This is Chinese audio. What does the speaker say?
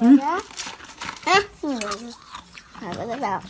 嗯，哎，嗯，哪个的？